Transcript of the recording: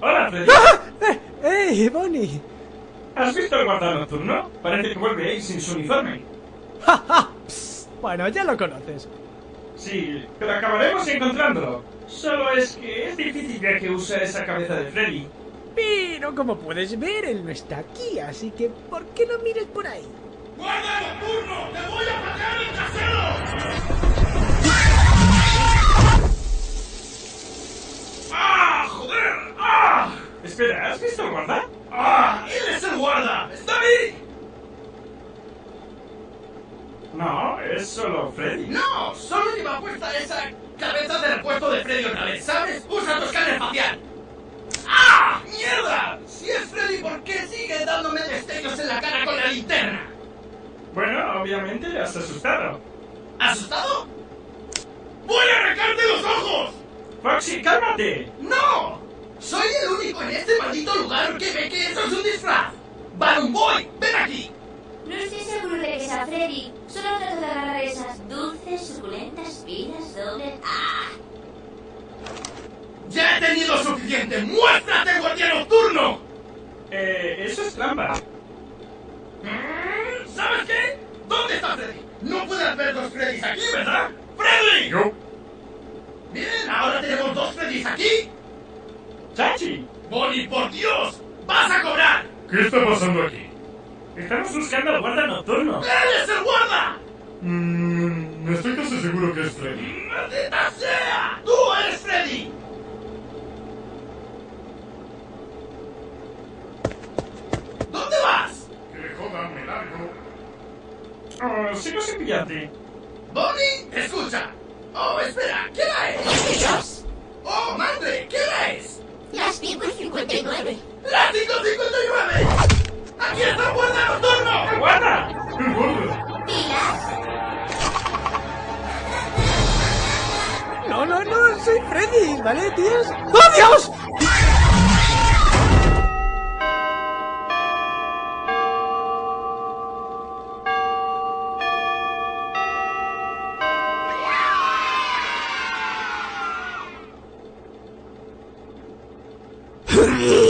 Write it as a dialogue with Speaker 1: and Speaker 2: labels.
Speaker 1: ¡Hola, Freddy!
Speaker 2: ¡Ah! ¡Eh! ¡Hey, Bonnie!
Speaker 1: ¿Has visto el guarda nocturno? Parece que vuelve ahí sin su uniforme.
Speaker 2: ¡Ja, ja! Bueno, ya lo conoces.
Speaker 1: Sí, pero acabaremos encontrándolo. Solo es que es difícil ya que usa esa cabeza de Freddy.
Speaker 2: Pero como puedes ver, él no está aquí, así que ¿por qué no mires por ahí?
Speaker 3: ¡Guarda nocturno! ¡Te voy a patear el trasero! ¡Ah, joder! ¡Ah!
Speaker 1: Espera, ¿has visto guarda?
Speaker 3: ¡Ah! ¡Él es el guarda! ¡Está ahí!
Speaker 1: No, es solo Freddy.
Speaker 3: ¡No! Solo lleva puesta esa cabeza de repuesto de Freddy otra vez, ¿sabes? ¡Usa tu escáner facial! ¡Ah! ¡Mierda! Si es Freddy, ¿por qué sigue dándome destellos en la cara con la linterna?
Speaker 1: Obviamente le has asustado.
Speaker 3: ¿Asustado? ¡Voy a arrancarte los ojos!
Speaker 1: Foxy, cálmate.
Speaker 3: ¡No! Soy el único en este maldito lugar que ve que eso es un disfraz. ¡Balloon Boy! ¡Ven aquí!
Speaker 4: No estoy seguro de que sea Freddy. Solo trato de agarrar esas dulces, suculentas pilas dobles. ¡Ah!
Speaker 3: ¡Ya he tenido suficiente! ¡Muéstrate, guardián nocturno!
Speaker 1: Eh, eso es trampa.
Speaker 3: Mm, ¿Sabes qué? ¿Dónde está Freddy? No haber dos Freddys aquí, ¿verdad? ¡Freddy!
Speaker 1: Yo.
Speaker 3: Bien, ahora tenemos dos Freddys aquí.
Speaker 1: Chachi,
Speaker 3: Bonnie, por Dios, vas a cobrar.
Speaker 5: ¿Qué está pasando aquí?
Speaker 1: estamos buscando al guarda nocturno.
Speaker 3: ¡Él es el guarda!
Speaker 5: Mmm, estoy casi seguro que es Freddy.
Speaker 3: ¡Maldita sea!
Speaker 1: Oh, sigo sin pillarte.
Speaker 3: Bonnie, escucha. Oh, espera, ¿qué hora es?
Speaker 4: ¡Dios!
Speaker 3: Oh, madre, ¿qué hora es?
Speaker 4: Las 5 y 59.
Speaker 3: ¡Las 5.59! ¡Aquí está el guarda nocturno!
Speaker 1: ¡El guarda!
Speaker 4: ¿Pilas?
Speaker 2: No, no, no, soy Freddy, ¿vale, tíos? ¡Oh, Dios! Hmm.